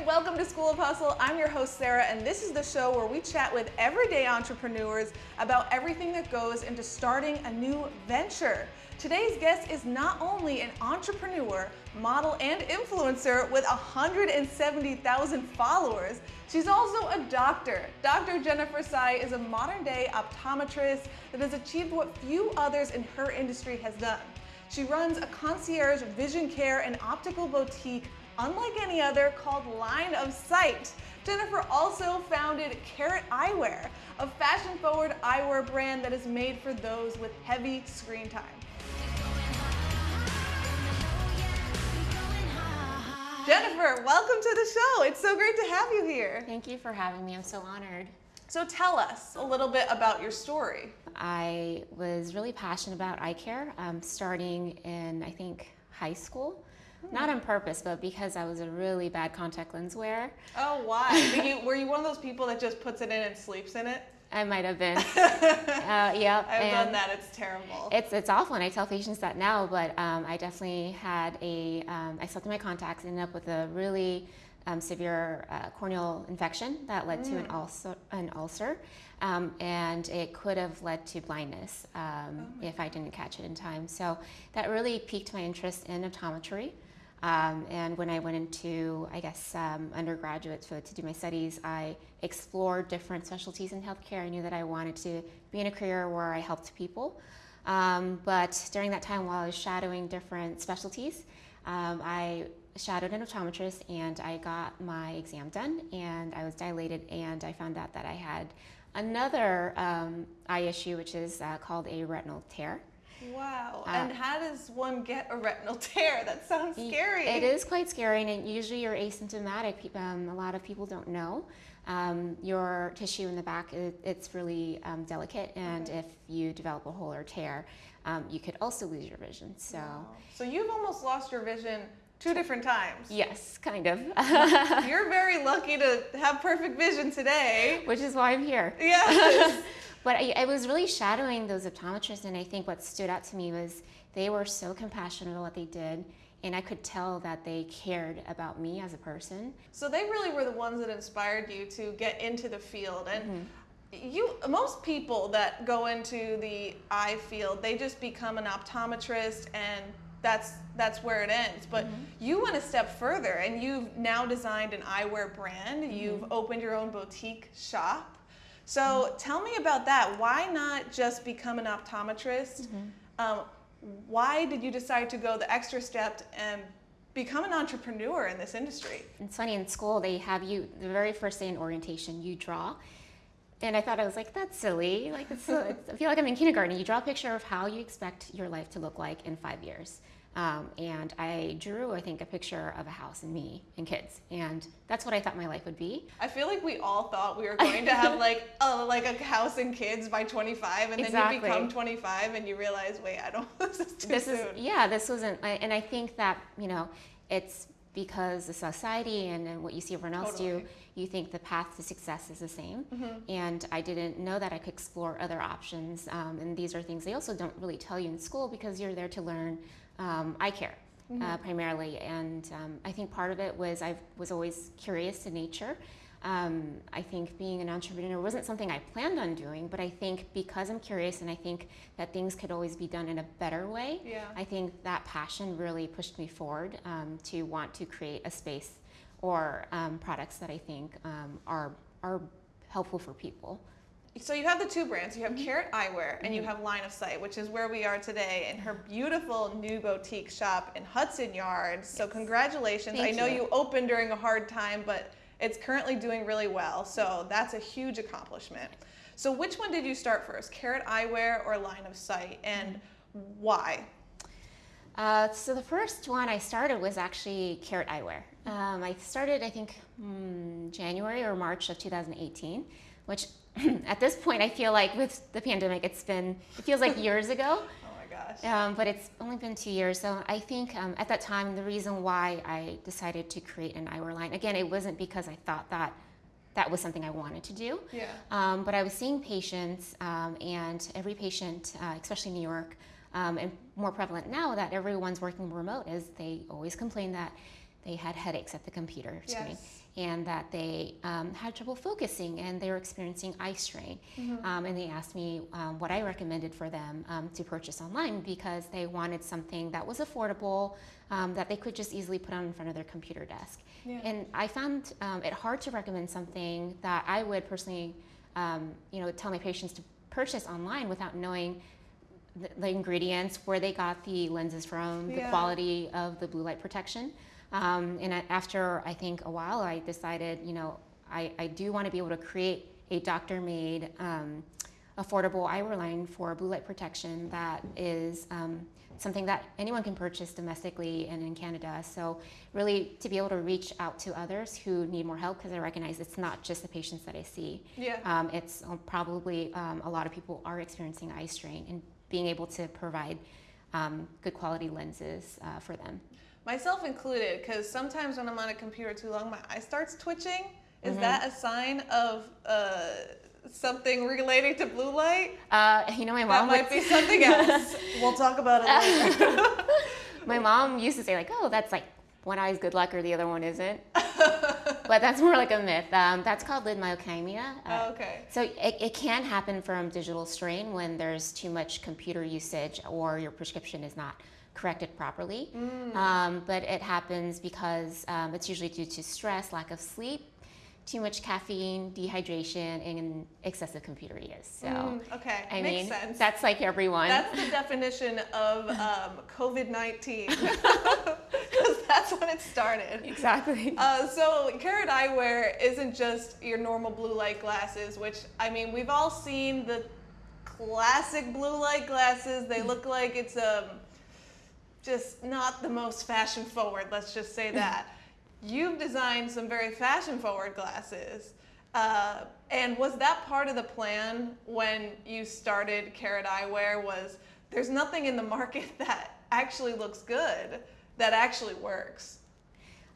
and welcome to School of Hustle. I'm your host, Sarah, and this is the show where we chat with everyday entrepreneurs about everything that goes into starting a new venture. Today's guest is not only an entrepreneur, model, and influencer with 170,000 followers, she's also a doctor. Dr. Jennifer Tsai is a modern day optometrist that has achieved what few others in her industry has done. She runs a concierge vision care and optical boutique unlike any other called Line of Sight. Jennifer also founded Carrot Eyewear, a fashion-forward eyewear brand that is made for those with heavy screen time. Jennifer, welcome to the show. It's so great to have you here. Thank you for having me. I'm so honored. So tell us a little bit about your story. I was really passionate about eye care um, starting in, I think, high school. Not on purpose, but because I was a really bad contact lens wearer. Oh, why? were, you, were you one of those people that just puts it in and sleeps in it? I might have been. uh, yeah. I've done that. It's terrible. It's it's awful, and I tell patients that now. But um, I definitely had a. Um, I slept in my contacts, ended up with a really um, severe uh, corneal infection that led mm. to an mm. ulcer. An ulcer. Um, and it could have led to blindness um, oh if I didn't catch it in time. So that really piqued my interest in optometry. Um, and when I went into, I guess, um, undergraduate to, to, do my studies, I explored different specialties in healthcare. I knew that I wanted to be in a career where I helped people. Um, but during that time, while I was shadowing different specialties, um, I shadowed an optometrist and I got my exam done and I was dilated and I found out that I had another um, eye issue, which is uh, called a retinal tear. Wow. Uh, and how does one get a retinal tear? That sounds scary. It is quite scary, and usually you're asymptomatic. Um, a lot of people don't know. Um, your tissue in the back, it, it's really um, delicate, and okay. if you develop a hole or tear, um, you could also lose your vision. So, wow. so you've almost lost your vision two different times. Yes, kind of. You're very lucky to have perfect vision today. Which is why I'm here. Yeah. But I, I, was really shadowing those optometrists, and I think what stood out to me was they were so compassionate about what they did, and I could tell that they cared about me as a person. So they really were the ones that inspired you to get into the field, and. Mm-hmm. You most people that go into the eye field, they just become an optometrist and that's that's where it ends. But mm-hmm. you went a step further and you've now designed an eyewear brand. Mm-hmm. You've opened your own boutique shop. So tell me about that. Why not just become an optometrist? Mm-hmm. Um, why did you decide to go the extra step and become an entrepreneur in this industry? It's funny, in school they have you, the very first day in orientation, you draw. And I thought I was like, that's silly. Like, it's, I feel like I'm in kindergarten. You draw a picture of how you expect your life to look like in five years. Um, and I drew, I think, a picture of a house and me and kids, and that's what I thought my life would be. I feel like we all thought we were going to have like a like a house and kids by 25, and exactly. then you become 25 and you realize, wait, I don't. This is too this soon. Is, yeah, this wasn't, and I think that you know, it's because the society and, and what you see everyone else totally. do, you think the path to success is the same. Mm-hmm. And I didn't know that I could explore other options. Um, and these are things they also don't really tell you in school because you're there to learn um, eye care uh, mm-hmm. uh, primarily. And um, I think part of it was I was always curious to nature. Um, I think being an entrepreneur wasn't something I planned on doing, but I think because I'm curious and I think that things could always be done in a better way, yeah. I think that passion really pushed me forward um, to want to create a space or um, products that I think um, are, are helpful for people so you have the two brands. You have mm-hmm. Carrot Eyewear and mm-hmm. you have Line of Sight, which is where we are today in her beautiful new boutique shop in Hudson Yards. So congratulations. Thank I know you. you opened during a hard time, but it's currently doing really well. So that's a huge accomplishment. So which one did you start first, Carrot Eyewear or Line of Sight, and why? Uh, so the first one I started was actually Carrot Eyewear. Um, I started, I think, mm, January or March of 2018, which at this point, I feel like with the pandemic, it's been, it feels like years ago. Gosh. Um, but it's only been two years. So I think um, at that time, the reason why I decided to create an eyewear line, again, it wasn't because I thought that that was something I wanted to do. Yeah. Um, but I was seeing patients, um, and every patient, uh, especially in New York, um, and more prevalent now that everyone's working remote, is they always complain that they had headaches at the computer screen. Yes. And that they um, had trouble focusing and they were experiencing eye strain. Mm-hmm. Um, and they asked me um, what I recommended for them um, to purchase online because they wanted something that was affordable, um, that they could just easily put on in front of their computer desk. Yeah. And I found um, it hard to recommend something that I would personally, um, you know, tell my patients to purchase online without knowing the, the ingredients, where they got the lenses from, the Yeah. quality of the blue light protection. Um, and after I think a while, I decided, you know, I, I do want to be able to create a doctor-made, um, affordable eyewear line for blue light protection that is um, something that anyone can purchase domestically and in Canada. So really to be able to reach out to others who need more help because I recognize it's not just the patients that I see. Yeah. Um, it's um, probably um, a lot of people are experiencing eye strain and being able to provide um, good quality lenses uh, for them. Myself included, because sometimes when I'm on a computer too long, my eye starts twitching. Is Mm-hmm. that a sign of uh, something relating to blue light? Uh, you know, my That mom would, might be something else. we'll talk about it later. my mom used to say like, oh, that's like one eye's good luck or the other one isn't. but that's more like a myth. Um, that's called lid myokymia. Uh, Oh, okay. So it, it can happen from digital strain when there's too much computer usage or your prescription is not corrected properly. Um, but it happens because um, it's usually due to stress, lack of sleep, too much caffeine, dehydration, and excessive computer use. So Mm, okay. I Makes mean, sense. that's like everyone. That's the definition of um, COVID 19. That's when it started. exactly. Uh, so, Carrot Eyewear isn't just your normal blue light glasses, which, I mean, we've all seen the classic blue light glasses. They look like it's um, just not the most fashion forward, let's just say that. You've designed some very fashion forward glasses. Uh, and was that part of the plan when you started Carrot Eyewear? Was there's nothing in the market that actually looks good, that actually works?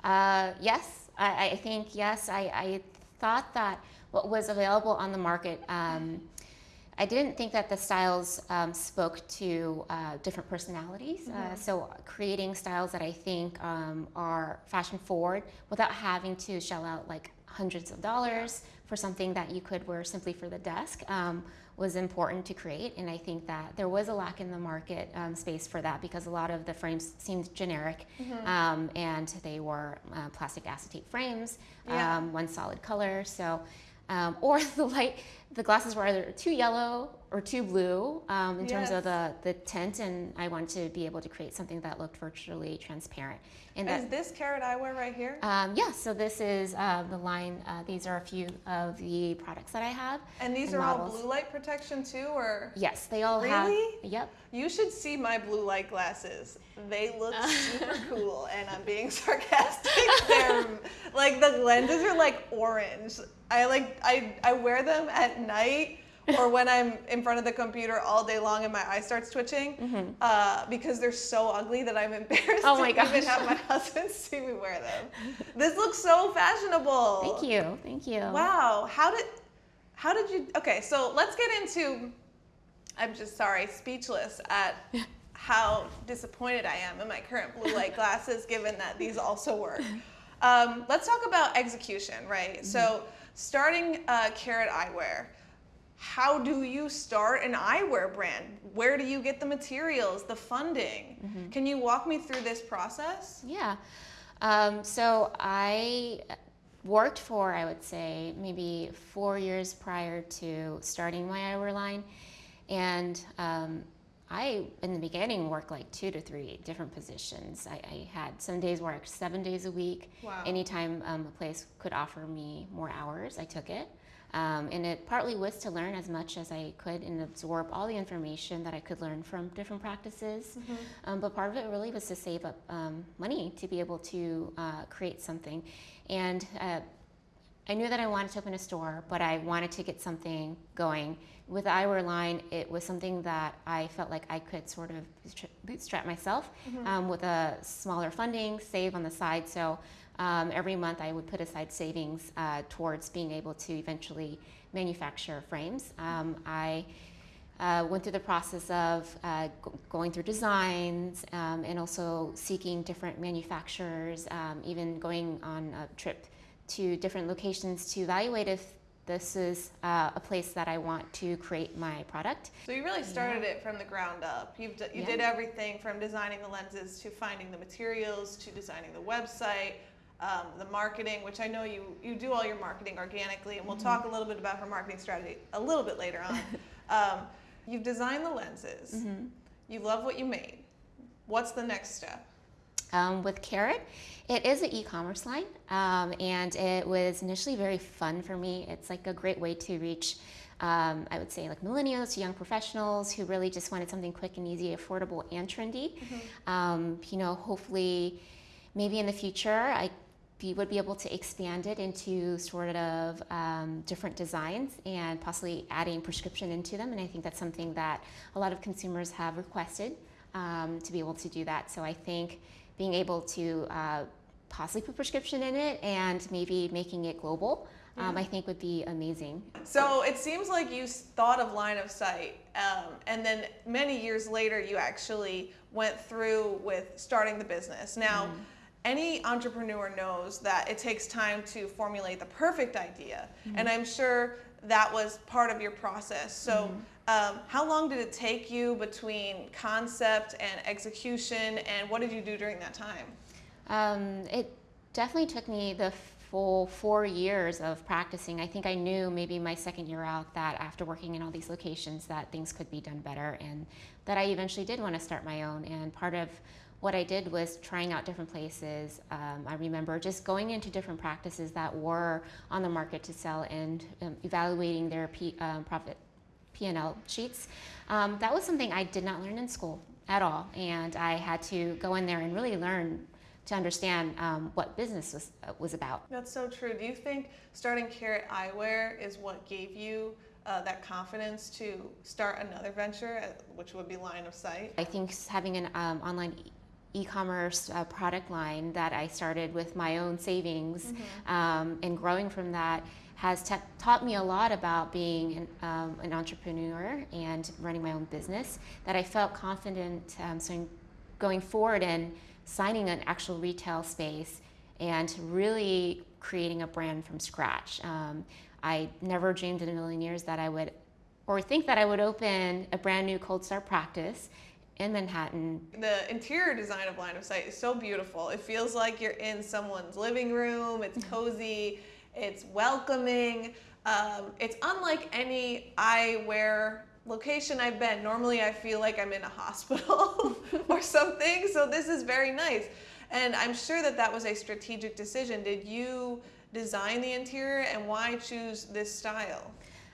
Uh, yes, I, I think yes. I, I thought that what was available on the market, um, I didn't think that the styles um, spoke to uh, different personalities. Uh, so creating styles that I think um, are fashion forward without having to shell out like hundreds of dollars for something that you could wear simply for the desk um, was important to create. And I think that there was a lack in the market um, space for that because a lot of the frames seemed generic um, and they were uh, plastic acetate frames, Yeah. um, one solid color. So, um, or the light, the glasses were either too yellow or too blue um, in terms of the, the tint. And I wanted to be able to create something that looked virtually transparent. And that, Is this Carrot Eyewear right here? um, yeah, so this is uh, the line. Uh, these are a few of the products that I have. And these and are all blue light protection too, or Yes, they all have. Really? Yep. you should see my blue light glasses. They look super cool, and I'm being sarcastic. They're like the lenses are like orange. I like I I wear them at night or when I'm in front of the computer all day long and my eye starts twitching uh, because they're so ugly that I'm embarrassed Mm-hmm. Oh my to even gosh. have my husband see me wear them. This looks so fashionable. Thank you. Thank you. Wow. How did how did you okay, so let's get into I'm just sorry, speechless at how disappointed I am in my current blue light glasses given that these also work. Um, let's talk about execution, right? So starting uh, Carrot Eyewear, how do you start an eyewear brand? Where do you get the materials, the funding? Can you walk me through this process? Yeah. Um, so I worked for, I would say, maybe four years prior to starting my eyewear line. And um, I, in the beginning, worked like two to three different positions. I, I had some days worked seven days a week. Wow. Anytime um, a place could offer me more hours, I took it. Um, and it partly was to learn as much as I could and absorb all the information that I could learn from different practices. Um, but part of it really was to save up um, money to be able to uh, create something. And uh, I knew that I wanted to open a store, but I wanted to get something going. With the eyewear line, it was something that I felt like I could sort of bootstrap- bootstrap myself um, with a smaller funding, save on the side. So um, every month I would put aside savings uh, towards being able to eventually manufacture frames. Um, I uh, went through the process of uh, going through designs um, and also seeking different manufacturers, um, even going on a trip to different locations to evaluate if this is uh, a place that I want to create my product. So you really started yeah. it from the ground up. You've you yeah. did everything from designing the lenses to finding the materials to designing the website, um, the marketing, which I know you you do all your marketing organically, and we'll mm-hmm. talk a little bit about her marketing strategy a little bit later on. um, you've designed the lenses. Mm-hmm. You love what you made. What's the next step? Um, with Carrot, it is an e-commerce line, um, and it was initially very fun for me. It's like a great way to reach, um, I would say, like millennials, young professionals who really just wanted something quick and easy, affordable, and trendy. Mm-hmm. Um, you know, hopefully, maybe in the future, I would be able to expand it into sort of um, different designs and possibly adding prescription into them. And I think that's something that a lot of consumers have requested um, to be able to do that. So I think being able to uh, possibly put prescription in it and maybe making it global. Um, I think would be amazing. So it seems like you thought of line of sight, um, and then many years later, you actually went through with starting the business. Now, mm. any entrepreneur knows that it takes time to formulate the perfect idea, mm. and I'm sure that was part of your process. So. Mm. Um, how long did it take you between concept and execution, and what did you do during that time? Um, it definitely took me the full four years of practicing. I think I knew maybe my second year out that after working in all these locations that things could be done better, and that I eventually did want to start my own. And part of what I did was trying out different places. Um, I remember just going into different practices that were on the market to sell and um, evaluating their um, profit P&L sheets. Um, that was something I did not learn in school at all, and I had to go in there and really learn to understand um, what business was uh, was about. That's so true. Do you think starting Carrot Eyewear is what gave you uh, that confidence to start another venture, uh, which would be Line of Sight? I think having an um, online e-commerce uh, product line that I started with my own savings mm-hmm. um, and growing from that has taught me a lot about being an, um, an, entrepreneur and running my own business that I felt confident um, so going forward and signing an actual retail space and really creating a brand from scratch. Um, I never dreamed in a million years that I would or think that I would open a brand new cold start practice in Manhattan. The interior design of Line of Sight is so beautiful. It feels like you're in someone's living room. It's cozy. It's welcoming. Um, it's unlike any eyewear location I've been. Normally, I feel like I'm in a hospital or something. So this is very nice, and I'm sure that that was a strategic decision. Did you design the interior, and why choose this style?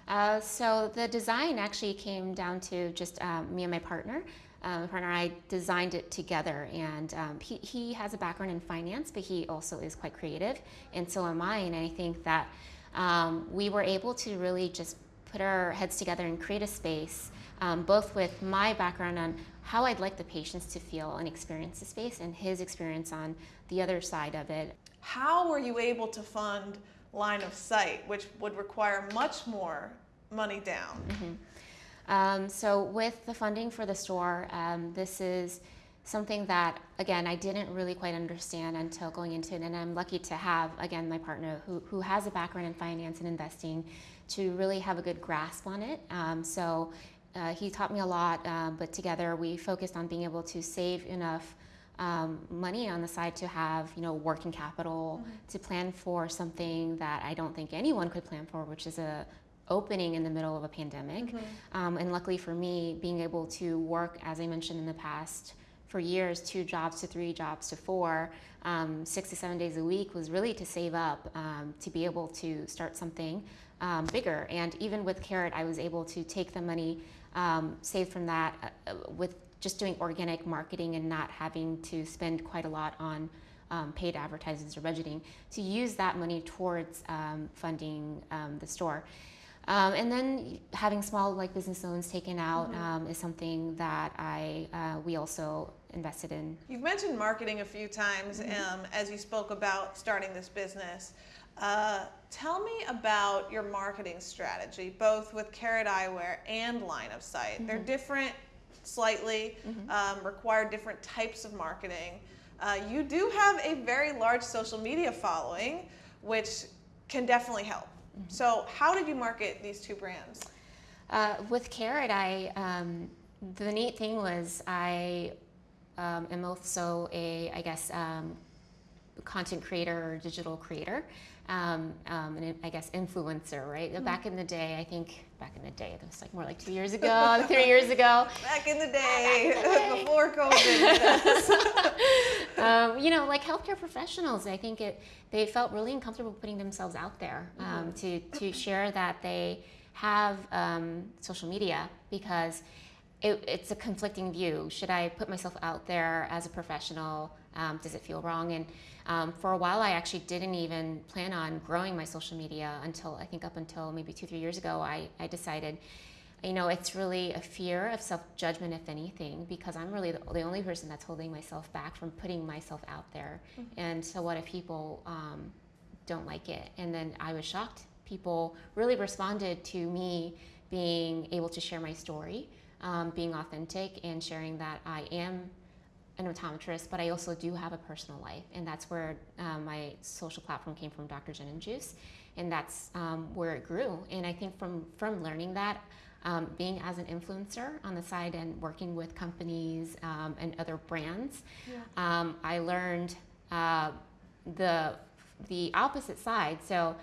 Uh, so the design actually came down to just um, me and my partner. Um, partner and I designed it together, and um, he, he has a background in finance, but he also is quite creative, and so am I. And I think that um, we were able to really just put our heads together and create a space, um, both with my background on how I'd like the patients to feel and experience the space, and his experience on the other side of it. How were you able to fund line of sight, which would require much more money down? Mm-hmm. Um, so with the funding for the store, um, this is something that again I didn't really quite understand until going into it, and I'm lucky to have again my partner who who has a background in finance and investing to really have a good grasp on it. Um, so. Uh, he taught me a lot, um, but together we focused on being able to save enough um, money on the side to have you know working capital mm-hmm. to plan for something that I don't think anyone could plan for, which is a opening in the middle of a pandemic. Mm-hmm. Um, and luckily for me, being able to work, as I mentioned in the past, for years, two jobs to three jobs to four, um, six to seven days a week was really to save up um, to be able to start something um, bigger. And even with Carrot, I was able to take the money um, saved from that uh, uh, with just doing organic marketing and not having to spend quite a lot on um, paid advertisements or budgeting to use that money towards um, funding um, the store. Um, and then having small like business loans taken out mm-hmm. um, is something that I uh, we also invested in. You've mentioned marketing a few times mm-hmm. um, as you spoke about starting this business. Uh, tell me about your marketing strategy, both with Carrot Eyewear and Line of Sight. Mm-hmm. They're different slightly, mm-hmm. um, require different types of marketing. Uh, you do have a very large social media following, which can definitely help. Mm-hmm. So, how did you market these two brands? Uh, with Carrot, I um, the neat thing was I um, am also a, I guess, um, content creator or digital creator um, um, and I guess influencer, right? Mm-hmm. Back in the day, I think back in the day, it was like more like two years ago, three years ago. Back in the day, in the day. before COVID. um, you know, like healthcare professionals, I think it they felt really uncomfortable putting themselves out there um, mm-hmm. to to share that they have um, social media because. It, it's a conflicting view. Should I put myself out there as a professional? Um, does it feel wrong? And um, for a while, I actually didn't even plan on growing my social media until I think up until maybe two, three years ago. I, I decided, you know, it's really a fear of self judgment, if anything, because I'm really the, the, only person that's holding myself back from putting myself out there. Mm-hmm. And so, what if people um, don't like it? And then I was shocked. People really responded to me being able to share my story, um, being authentic, and sharing that I am an optometrist, but I also do have a personal life, and that's where um, my social platform came from, Dr. Jen and Juice, and that's um, where it grew. And I think from from learning that, um, being as an influencer on the side and working with companies um, and other brands, yeah. Um, I learned uh, the the opposite side. So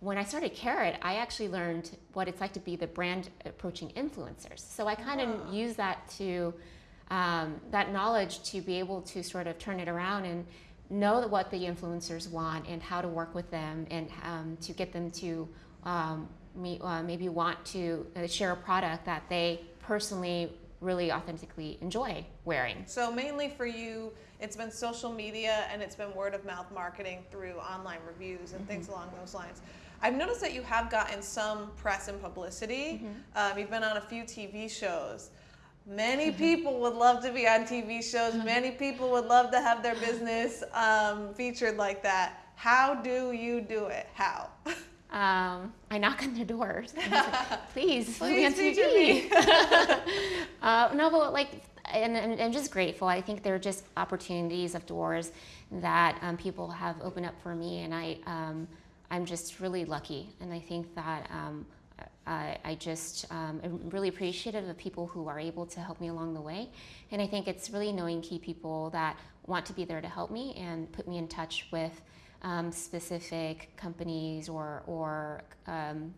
when I started Carrot, I actually learned what it's like to be the brand approaching influencers. So I kind of wow. use that to um, that knowledge to be able to sort of turn it around and know what the influencers want and how to work with them and um, to get them to um, uh, maybe want to uh, share a product that they personally really authentically enjoy wearing. So mainly for you, it's been social media and it's been word of mouth marketing through online reviews and mm-hmm. things along those lines. I've noticed that you have gotten some press and publicity. Mm-hmm. Um, you've been on a few TV shows. Many people would love to be on TV shows. Many people would love to have their business um, featured like that. How do you do it? How? Um, I knock on their doors. Please, me on TV. uh, no, but like, and, and, I'm just grateful. I think there are just opportunities of doors that um, people have opened up for me, and I, um, I'm just really lucky. And I think that um, I, I just um, am really appreciative of people who are able to help me along the way. And I think it's really knowing key people that want to be there to help me and put me in touch with um, specific companies or, or um,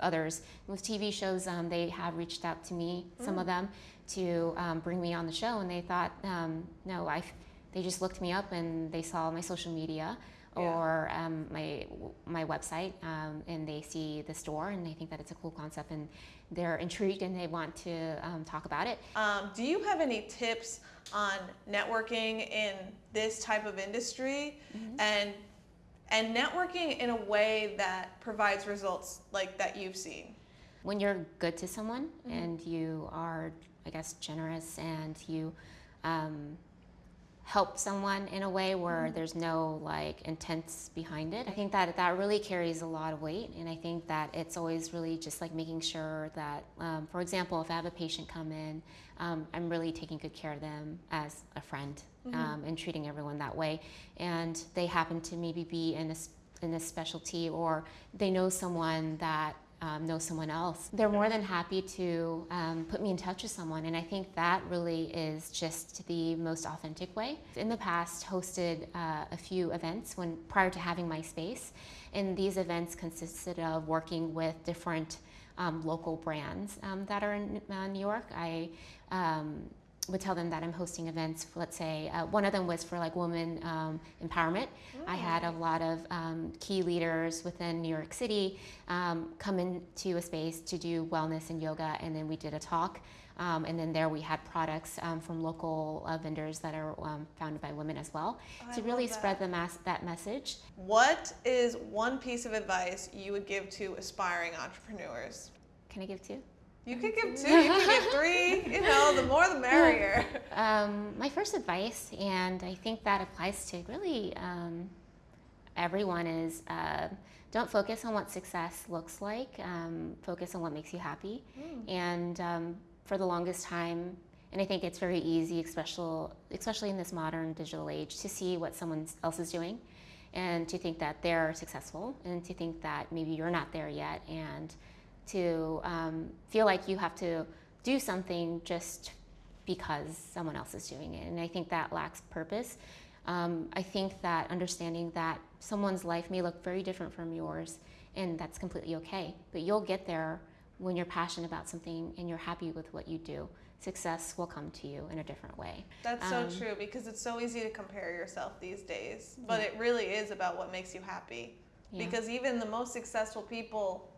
others. With TV shows, um, they have reached out to me, some mm. of them, to um, bring me on the show. And they thought, um, no, I, they just looked me up and they saw my social media or um, my my website, um, and they see the store and they think that it's a cool concept, and they're intrigued and they want to um, talk about it. Um, do you have any tips on networking in this type of industry, mm-hmm. and and networking in a way that provides results like that you've seen? When you're good to someone mm-hmm. and you are, I guess, generous and you um, help someone in a way where mm-hmm. there's no like intents behind it. I think that that really carries a lot of weight, and I think that it's always really just like making sure that, um, for example, if I have a patient come in, um, I'm really taking good care of them as a friend mm-hmm. um, and treating everyone that way. And they happen to maybe be in a in a specialty or they know someone that um, know someone else, they're more than happy to um, put me in touch with someone. And I think that really is just the most authentic way. In the past, hosted uh, a few events when prior to having my space, and these events consisted of working with different um, local brands um, that are in uh, New York. I um, would tell them that I'm hosting events. Let's say uh, one of them was for like women um, empowerment. I had a lot of um, key leaders within New York City um, come into a space to do wellness and yoga, and then we did a talk. Um, and then there we had products um, from local uh, vendors that are um, founded by women as well oh, to really spread the mass that message. What is one piece of advice you would give to aspiring entrepreneurs? Can I give two? You could give two, you could give three, you know, the more the merrier. Um, my first advice, and I think that applies to really um, everyone, is uh, don't focus on what success looks like, um, focus on what makes you happy. Mm. And um, for the longest time, and I think it's very easy, especially, especially in this modern digital age, to see what someone else is doing and to think that they're successful and to think that maybe you're not there yet and to um, feel like you have to do something just because someone else is doing it. And I think that lacks purpose. Um, I think that understanding that someone's life may look very different from yours, and that's completely okay. But you'll get there when you're passionate about something and you're happy with what you do. Success will come to you in a different way. That's um, so true because it's so easy to compare yourself these days, but yeah. it really is about what makes you happy. Yeah. Because even the most successful people,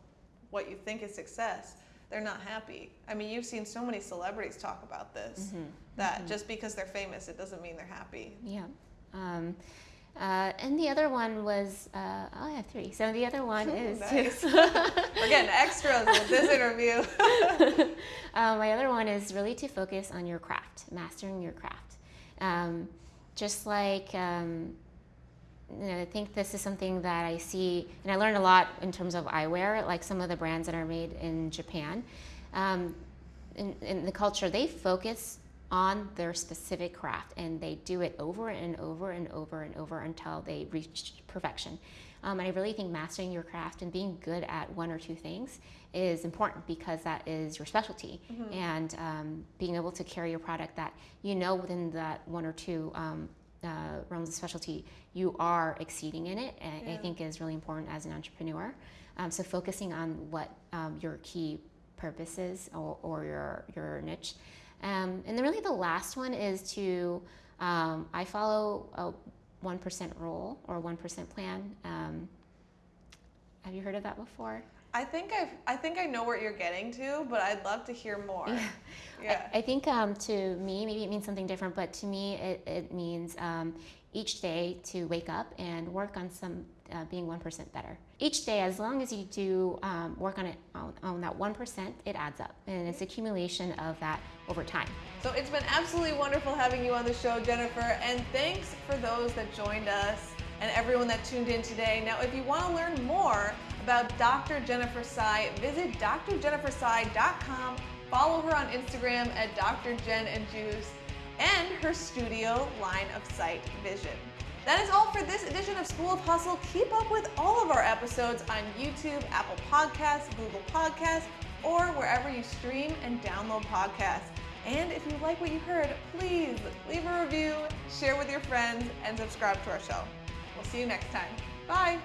what you think is success, they're not happy. I mean, you've seen so many celebrities talk about this mm-hmm. that mm-hmm. just because they're famous, it doesn't mean they're happy. Yeah. Um, uh, and the other one was, uh, oh, I have three. So the other one is. nice. We're getting extras with this interview. uh, my other one is really to focus on your craft, mastering your craft. Um, just like, um, you know, I think this is something that I see, and I learned a lot in terms of eyewear, like some of the brands that are made in Japan. Um, in, in the culture, they focus on their specific craft and they do it over and over and over and over until they reach perfection. Um, and I really think mastering your craft and being good at one or two things is important because that is your specialty. Mm-hmm. And um, being able to carry a product that you know within that one or two um, uh, realms of specialty, you are exceeding in it, yeah. I think is really important as an entrepreneur. Um, so focusing on what um, your key purpose is or, or your, your niche. Um, and then really the last one is to, um, I follow a 1% rule or 1% plan. Um, have you heard of that before? I think I've, I think I know where you're getting to, but I'd love to hear more. Yeah. yeah. I, I, think um, to me, maybe it means something different, but to me, it, it means um, each day to wake up and work on some uh, being 1% better. Each day, as long as you do um, work on it on, on that 1%, it adds up. And it's accumulation of that over time. So it's been absolutely wonderful having you on the show, Jennifer. And thanks for those that joined us and everyone that tuned in today. Now, if you want to learn more about Dr. Jennifer Tsai, visit drjennifertsai.com. Follow her on Instagram at Dr. Jen and Juice and her studio line of sight vision. That is all for this edition of School of Hustle. Keep up with all of our episodes on YouTube, Apple Podcasts, Google Podcasts, or wherever you stream and download podcasts. And if you like what you heard, please leave a review, share with your friends, and subscribe to our show. We'll see you next time. Bye.